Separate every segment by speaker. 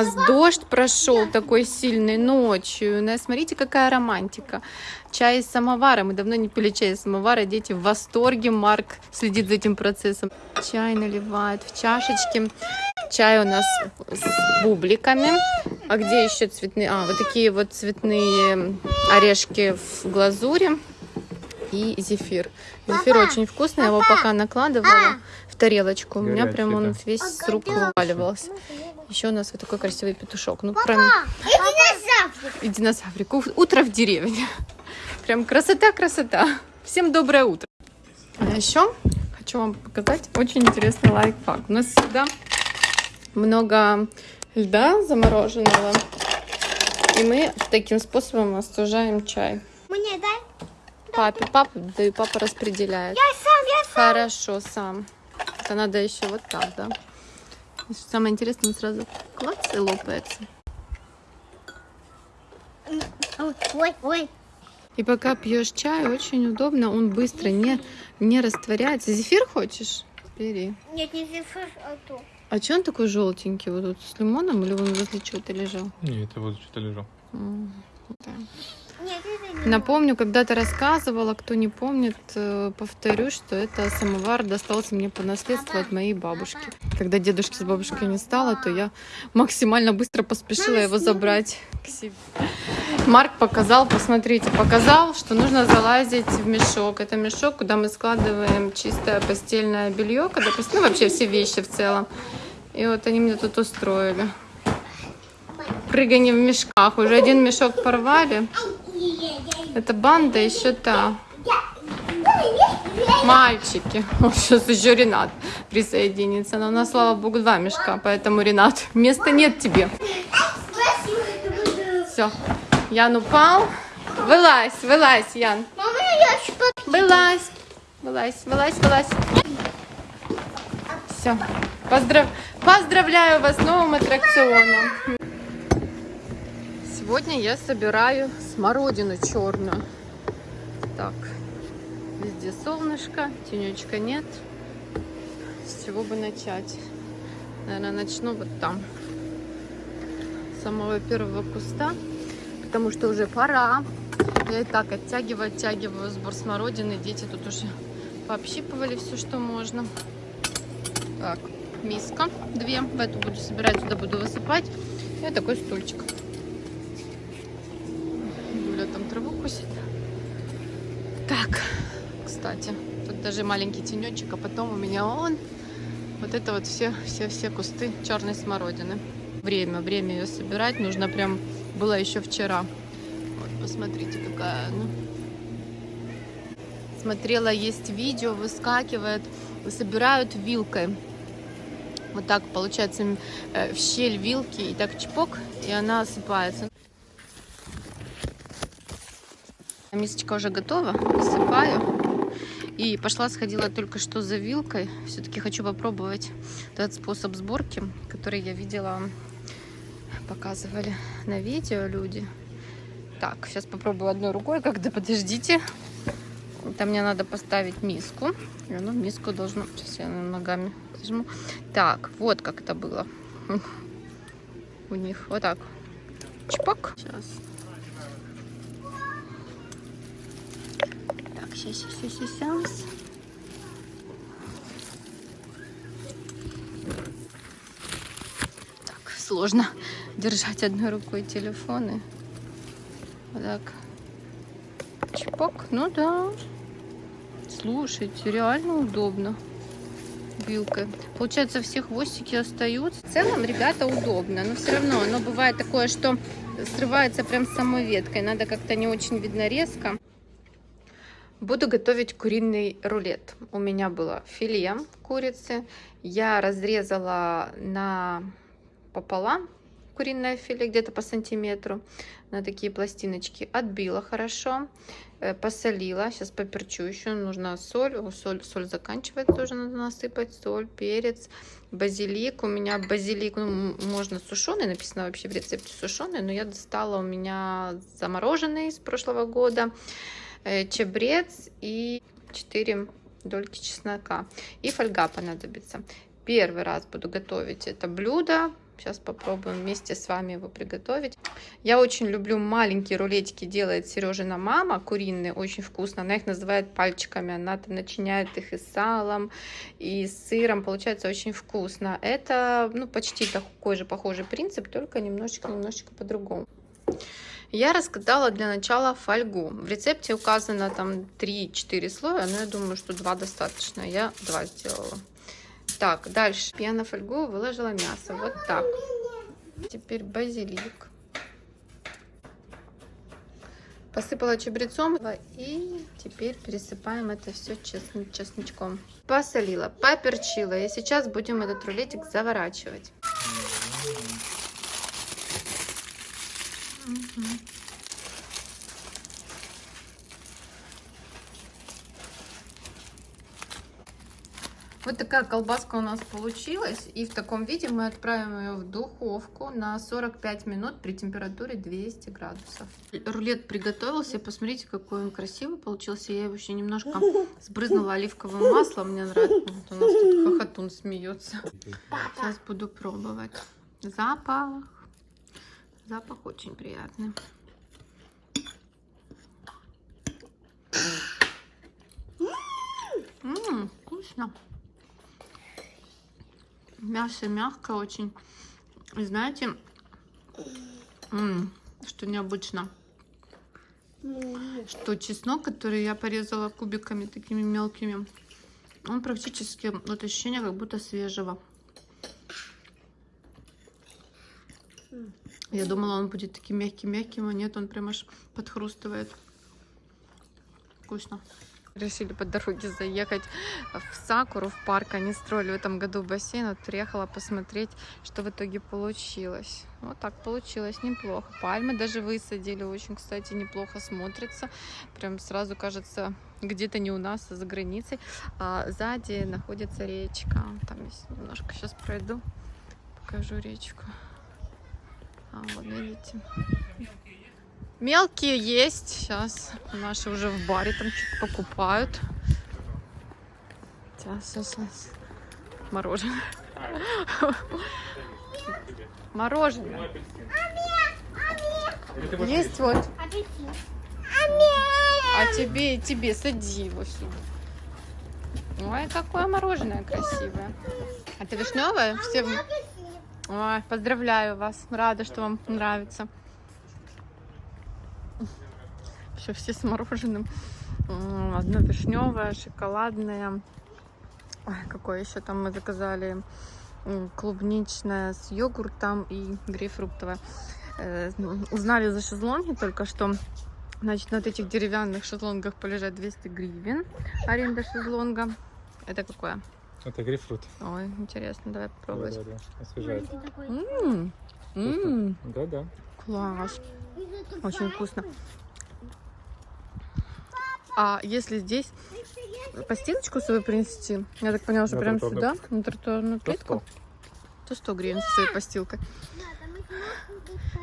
Speaker 1: У нас дождь прошел такой сильный ночью. У нас, смотрите, какая романтика. Чай из самовара. Мы давно не пили чай из самовара. Дети в восторге. Марк следит за этим процессом. Чай наливает в чашечки. Чай у нас с бубликами. А где еще цветные? А, вот такие вот цветные орешки в глазури. И зефир. Зефир очень вкусный. Я его пока накладывала в тарелочку. У меня прям он весь с рук вываливался. Еще у нас вот такой красивый петушок. Ну,
Speaker 2: Папа,
Speaker 1: кроме...
Speaker 2: иди на завтрак.
Speaker 1: И динозаврик. Утро в деревне. Прям красота-красота. Всем доброе утро. А еще хочу вам показать очень интересный лайфхак. У нас всегда много льда замороженного. И мы таким способом остужаем чай.
Speaker 2: Мне дай.
Speaker 1: Папе, папа, да и папа распределяет.
Speaker 2: Я сам, я сам.
Speaker 1: Хорошо, сам. Это надо еще вот так, да? Что Самое интересное, он сразу клац и лопается.
Speaker 2: Ой, Ой, ой.
Speaker 1: И пока пьешь чай, очень удобно, он быстро не, не растворяется. Зефир хочешь? Бери.
Speaker 2: Нет, не зефир, а то.
Speaker 1: А че он такой желтенький? Вот тут с лимоном или он возле чего-то лежал?
Speaker 3: Не, это вот что-то лежал.
Speaker 1: М, да. Напомню, когда-то рассказывала, кто не помнит, э, повторю, что это самовар достался мне по наследству от моей бабушки. Когда дедушки с бабушкой не стало, то я максимально быстро поспешила его забрать к себе. Марк показал, посмотрите, показал, что нужно залазить в мешок. Это мешок, куда мы складываем чистое постельное белье, когда ну, вообще все вещи в целом. И вот они мне тут устроили. Прыгание в мешках. Уже один мешок порвали. Это банда еще та. Мальчики. Сейчас еще Ренат присоединится. Но у нас, слава богу, два мешка, поэтому, Ренат, места нет тебе. Все. Ян упал. Вылазь, вылазь, Ян. Вылазь. Вылазь, вылазь, вылазь. Все. Поздрав... Поздравляю вас с новым аттракционом. Сегодня я собираю смородину черную. Так, везде солнышко, тенечка нет. С чего бы начать? Наверное, начну вот там. С самого первого куста. Потому что уже пора. Я и так оттягиваю, оттягиваю сбор смородины. Дети тут уже пообщипывали все, что можно. Так, миска. Две. В эту буду собирать, туда буду высыпать. И такой стульчик. Юля там траву косит. Так, кстати, тут даже маленький тенечек, а потом у меня он. Вот это вот все, все, все кусты черной смородины. Время, время ее собирать нужно прям, было еще вчера. Вот, посмотрите, какая она. Смотрела, есть видео, выскакивает, собирают вилкой. Вот так получается э, в щель вилки и так чпок, и она осыпается. Мисочка уже готова, высыпаю. И пошла, сходила только что за вилкой. Все-таки хочу попробовать этот способ сборки, который я видела, показывали на видео люди. Так, сейчас попробую одной рукой, когда подождите. Это мне надо поставить миску. И оно в миску должно... Сейчас я ногами зажму. Так, вот как это было. У них вот так. Чпок. Сейчас. Так, сейчас, сейчас, сейчас, сейчас. Так, сложно держать одной рукой телефоны. Вот так. Чпок. Ну да. Слушайте, реально удобно. Вилкой. Получается, все хвостики остаются. В целом, ребята, удобно. Но все равно оно бывает такое, что срывается прям с самой веткой. Надо как-то не очень видно резко. Буду готовить куриный рулет. У меня было филе курицы. Я разрезала на пополам куриное филе, где-то по сантиметру, на такие пластиночки. Отбила хорошо, э, посолила. Сейчас поперчу еще. Нужна соль. Соль, соль заканчивается, тоже надо насыпать. Соль, перец, базилик. У меня базилик, ну, можно сушеный, написано вообще в рецепте сушеный, но я достала у меня замороженный с прошлого года э, чабрец и 4 дольки чеснока. И фольга понадобится. Первый раз буду готовить это блюдо. Сейчас попробуем вместе с вами его приготовить. Я очень люблю маленькие рулетики, делает Сережина мама, куриные, очень вкусно. Она их называет пальчиками, она там начиняет их и салом, и сыром, получается очень вкусно. Это, ну, почти такой же похожий принцип, только немножечко-немножечко по-другому. Я раскатала для начала фольгу. В рецепте указано там 3-4 слоя, но я думаю, что 2 достаточно. Я 2 сделала. Так, дальше. Я на фольгу выложила мясо. Вот так. Теперь базилик. Посыпала чабрецом и теперь пересыпаем это все чесночком. Посолила, поперчила. И сейчас будем этот рулетик заворачивать. Угу. Вот такая колбаска у нас получилась. И в таком виде мы отправим ее в духовку на 45 минут при температуре 200 градусов. Рулет приготовился. Посмотрите, какой он красивый получился. Я его еще немножко сбрызнула оливковым маслом. Мне нравится. Вот у нас тут хохотун смеется. Сейчас буду пробовать. Запах. Запах очень приятный. Ммм, вкусно. Мясо мягкое очень. Знаете, что необычно, что чеснок, который я порезала кубиками такими мелкими, он практически, вот ощущение как будто свежего. Я думала, он будет таким мягким-мягким, а нет, он прям аж подхрустывает. Вкусно. Решили по дороге заехать в Сакуру, в парк. Они строили в этом году бассейн. Вот приехала посмотреть, что в итоге получилось. Вот так получилось, неплохо. Пальмы даже высадили, очень, кстати, неплохо смотрится. Прям сразу кажется, где-то не у нас, а за границей. А сзади находится речка. Там есть немножко сейчас пройду, покажу речку. А, вот видите. Мелкие есть. Сейчас наши уже в баре там что-то покупают. Сейчас, сейчас, сейчас. Мороженое. Мороженое. Есть вот. А тебе тебе сади его сюда. Ой, какое мороженое красивое. А это вишневое? Все... Ой, поздравляю вас. Рада, что вам нравится. Еще все с мороженым. Одно вишневое, шоколадное. Ой, какое еще там мы заказали? Клубничное с йогуртом и грейпфруктовое. Э, узнали за шезлонги только что. Значит, на этих деревянных шезлонгах полежать 200 гривен. Аренда шезлонга. Это какое?
Speaker 3: Это грейпфрут.
Speaker 1: Ой, интересно, давай попробовать.
Speaker 3: Да, да, да. Освежает.
Speaker 1: М-м-м. М-м.
Speaker 3: Да, да.
Speaker 1: Класс. Очень вкусно. А если здесь постилочку свою принести, я так поняла, что
Speaker 3: На
Speaker 1: прям сюда, на тротуарную
Speaker 3: То
Speaker 1: плитку, то 100 гривен со своей постилкой.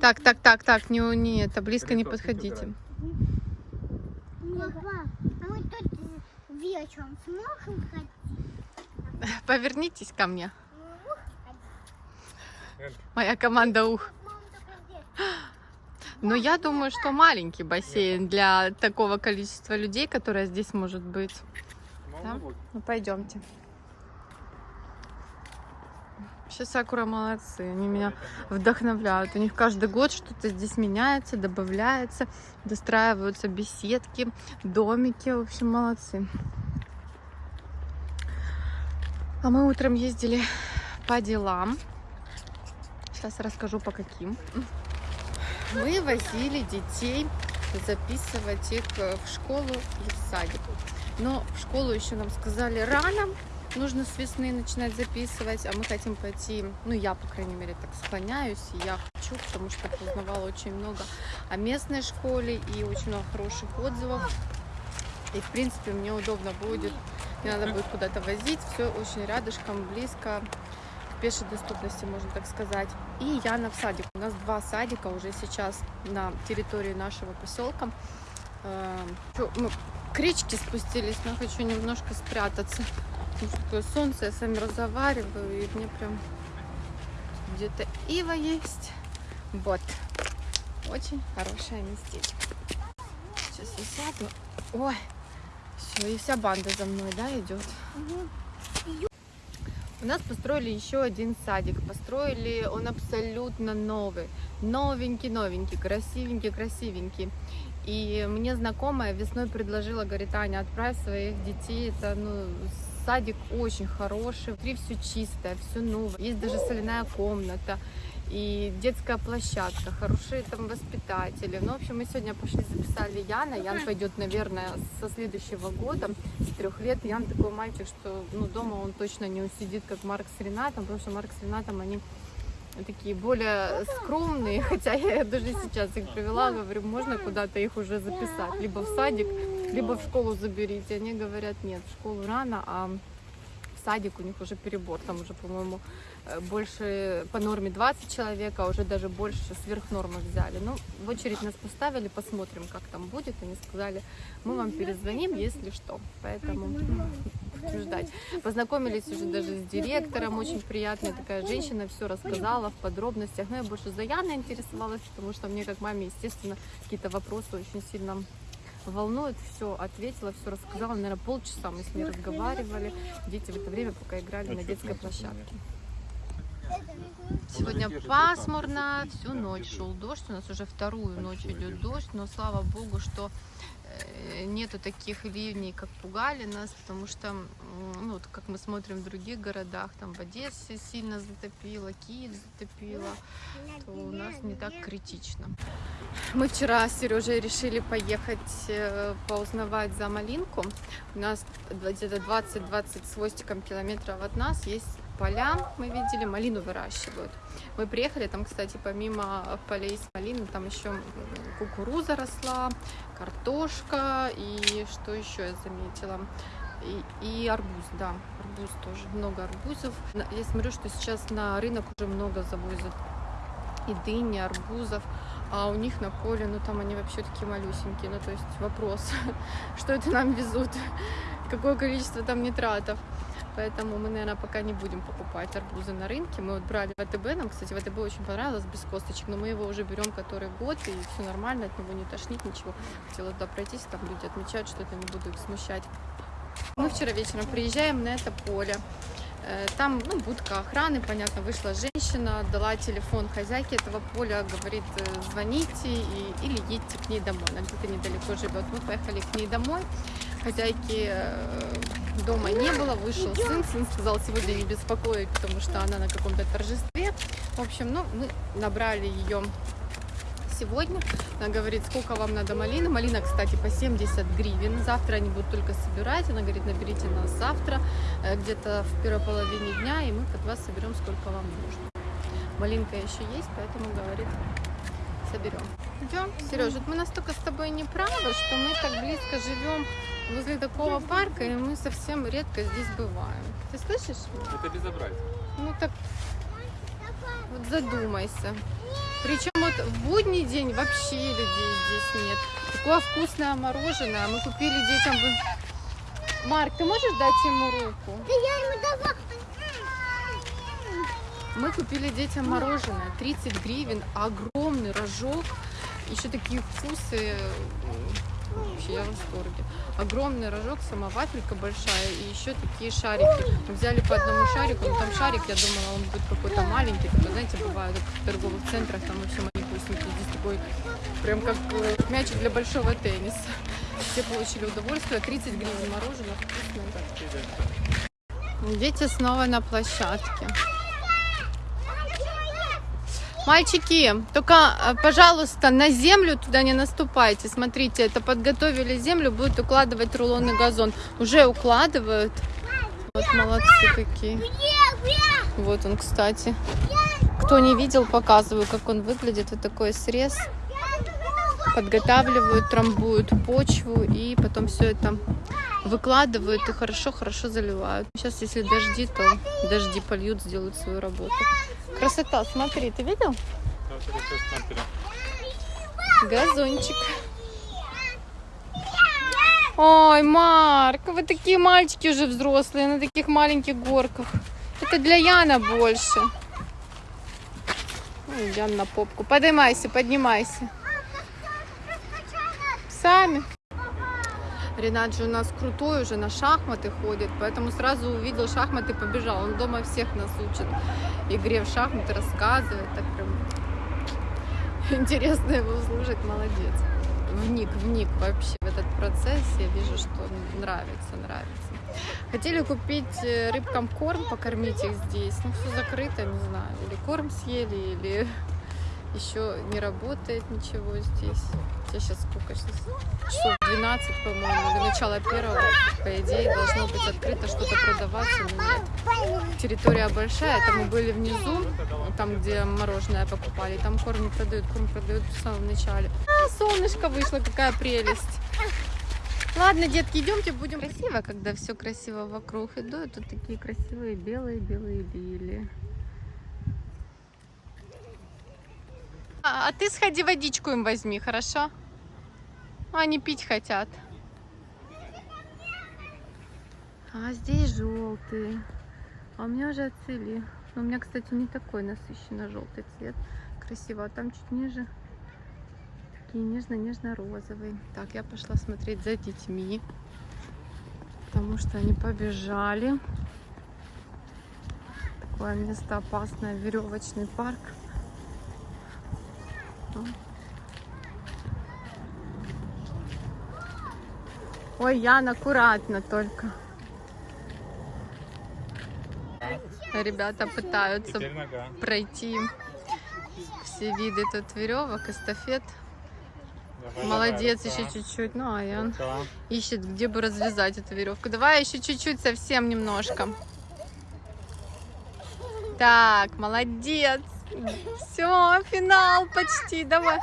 Speaker 1: Так, так, так, так, не, не это, близко не подходите.
Speaker 2: Папа, а мы тут вечером сможем ходить?
Speaker 1: Повернитесь ко мне. Моя команда ух. Но я думаю, что маленький бассейн для такого количества людей, которое здесь может быть. Да? Ну, пойдемте. Вообще Сакура молодцы, они меня вдохновляют. У них каждый год что-то здесь меняется, добавляется, достраиваются беседки, домики. В общем, молодцы. А мы утром ездили по делам. Сейчас расскажу по каким. Мы возили детей записывать их э, в школу и в садик. Но в школу еще нам сказали рано, нужно с весны начинать записывать, а мы хотим пойти, ну я, по крайней мере, так склоняюсь, и я хочу, потому что узнавала очень много о местной школе и очень много хороших отзывов. И, в принципе, мне удобно будет, не надо будет куда-то возить, все очень рядышком, близко, в пешей доступности, можно так сказать. И Яна в садик. У нас два садика уже сейчас на территории нашего поселка. Э, чё, Мы к речке спустились, но хочу немножко спрятаться. Потому что солнце, я с вами разговариваю, и мне прям где-то ива есть. Вот. Очень хорошее местечко. Сейчас я сяду. Ой, все, и вся банда за мной, да, идет. У нас построили еще один садик. Построили он абсолютно новый. Новенький, новенький, красивенький, красивенький. И мне знакомая весной предложила, говорит, Аня, отправь своих детей. Это, ну, садик очень хороший. Внутри все чистое, все новое. Есть даже соляная комната и детская площадка, хорошие там воспитатели. Ну, в общем, мы сегодня пошли записали Яна. Ян пойдет, наверное, со следующего года, с трех лет. Ян такой мальчик, что ну, дома он точно не усидит, как Марк с Ренатом, потому что Марк с Ренатом, они такие более скромные, хотя я даже сейчас их привела, говорю, можно куда-то их уже записать, либо в садик, либо в школу заберите. Они говорят, нет, в школу рано, а в садик у них уже перебор, там уже, по-моему, больше по норме 20 человек, а уже даже больше сверх нормы взяли. Ну, в очередь нас поставили, посмотрим, как там будет. Они сказали, мы вам перезвоним, если что. Поэтому будем ждать. Познакомились уже даже с директором, очень приятная такая женщина, все рассказала в подробностях. Но я больше за Яной интересовалась, потому что мне как маме, естественно, какие-то вопросы очень сильно волнует, все ответила, все рассказала. Наверное, полчаса мы с ней разговаривали. Дети в это время пока играли на детской площадке. Сегодня пасмурно, всю ночь шел дождь, у нас уже вторую ночь идет дождь, но слава богу, что э, нету таких ливней, как пугали нас, потому что, ну, вот как мы смотрим в других городах, там в Одессе сильно затопило, Киев затопило, то у нас не так критично. Мы вчера с Сережей решили поехать э, поузнавать за малинку. У нас где-то 20-20 с хвостиком километров от нас есть поля, мы видели, малину выращивают. Мы приехали, там, кстати, помимо полей с малиной, там еще кукуруза росла, картошка и что еще я заметила? И, и арбуз, да, арбуз тоже, много арбузов. Я смотрю, что сейчас на рынок уже много завозят и дыни, арбузов, а у них на поле, ну там они вообще такие малюсенькие, ну то есть вопрос, что это нам везут, какое количество там нитратов. Поэтому мы, наверное, пока не будем покупать арбузы на рынке. Мы вот брали в АТБ, нам, кстати, в АТБ очень понравилось, без косточек, но мы его уже берем который год, и все нормально, от него не тошнит ничего. Хотела туда пройтись, там люди отмечают, что-то не буду их смущать. Мы вчера вечером приезжаем на это поле. Э, Там, ну, будка охраны, понятно, вышла женщина, дала телефон хозяйке этого поля, говорит, э, звоните и, или едьте к ней домой. Она где-то недалеко живет. Мы поехали к ней домой. Хозяйки э, дома не было, вышел сын. Сын сказал сегодня не беспокоить, потому что она на каком-то торжестве. В общем, ну, мы набрали ее сегодня. Она говорит, сколько вам надо малины. Малина, кстати, по 70 гривен. Завтра они будут только собирать. Она говорит, наберите нас завтра, э, где-то в первой половине дня, и мы под вас соберем, сколько вам нужно. Малинка еще есть, поэтому, говорит, соберем. Идем. Сережа, мы настолько с тобой не правы, что мы так близко живем возле такого парка, и мы совсем редко здесь бываем. Ты слышишь?
Speaker 3: Это безобразие.
Speaker 1: Ну так вот задумайся. Причем вот в будний день вообще людей здесь нет. Такое вкусное мороженое. Мы купили детям... Марк, ты можешь дать ему руку?
Speaker 2: Да я ему давала.
Speaker 1: Мы купили детям мороженое. 30 гривен. Огромный рожок. Еще такие вкусы. М, Вообще я в восторге. Огромный рожок, сама большая и еще такие шарики. Мы взяли по одному шарику, но там шарик, я думала, он будет какой-то маленький. Такой, знаете, бывает в торговых центрах, там вообще маленький Здесь такой, прям как э, мячик для большого тенниса. Все получили удовольствие. 30 гривен мороженое. Вкусное. Дети снова на площадке. Мальчики, только, э, пожалуйста, на землю туда не наступайте. Смотрите, это подготовили землю, будут укладывать рулонный газон. Уже укладывают. Вот молодцы какие. Вот он, кстати. Кто не видел, показываю, как он выглядит. Вот такой срез. Подготавливают, трамбуют почву и потом все это выкладывают и хорошо-хорошо заливают. Сейчас, если дожди, то дожди польют, сделают свою работу. Красота, смотри, ты видел? Газончик. Ой, Марк, вы такие мальчики уже взрослые на таких маленьких горках. Это для Яна больше. Идем на попку. Поднимайся, поднимайся. Сами. Ренат же у нас крутой уже на шахматы ходит, поэтому сразу увидел шахматы, побежал. Он дома всех нас учит игре в шахматы, рассказывает. Так прям интересно его слушать, молодец. Вник, вник вообще в этот процесс. Я вижу, что нравится, нравится. Хотели купить э, рыбкам корм, покормить их здесь. Ну, все закрыто, не знаю. Или корм съели, или еще не работает ничего здесь. Хотя сейчас сколько? Часов 12, по-моему, до начала первого. По идее, должно быть открыто, что-то продаваться, но нет. Территория большая, это мы были внизу, там, где мороженое покупали. Там корм не продают, корм продают в самом начале. А, солнышко вышло, какая прелесть. Ладно, детки, идемте, будем красиво, когда все красиво вокруг. И тут такие красивые белые-белые А, а ты сходи водичку им возьми, хорошо? Они пить хотят. А здесь желтые. А у меня уже отцвели. Но у меня, кстати, не такой насыщенно желтый цвет. Красиво. А там чуть ниже такие нежно-нежно-розовые. Так, я пошла смотреть за детьми. Потому что они побежали. Такое место опасное. Веревочный парк. Ой, Ян, аккуратно только. Ребята пытаются пройти все виды тут веревок, эстафет.
Speaker 3: Давай,
Speaker 1: Молодец,
Speaker 3: давай,
Speaker 1: еще чуть-чуть. Ну, а Ян
Speaker 3: Рука.
Speaker 1: ищет, где бы развязать эту веревку. Давай еще чуть-чуть, совсем немножко. Так, молодец. Все, финал почти. Давай.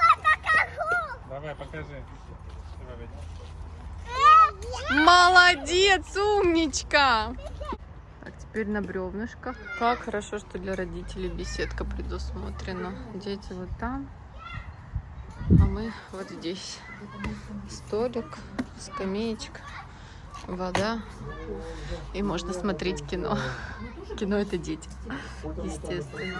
Speaker 3: Давай, покажи.
Speaker 1: Молодец, умничка. Так, теперь на бревнышках. Как хорошо, что для родителей беседка предусмотрена. Дети вот там, а мы вот здесь. Столик, скамеечка, вода. И можно смотреть кино. Кино это дети, естественно.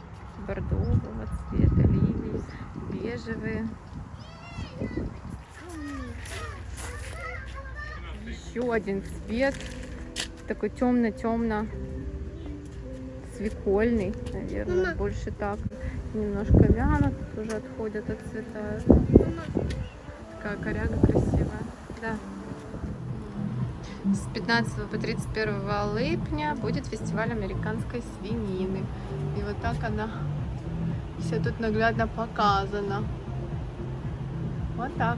Speaker 1: Бордового цвета лилии, бежевые. Еще один цвет. Такой темно-темно свекольный, наверное,
Speaker 2: Мама.
Speaker 1: больше так. Немножко вянут, уже отходят, отцветают. Такая коряга красивая. Да. С 15 по 31 липня будет фестиваль американской свинины. И вот так она все тут наглядно показана. Вот так.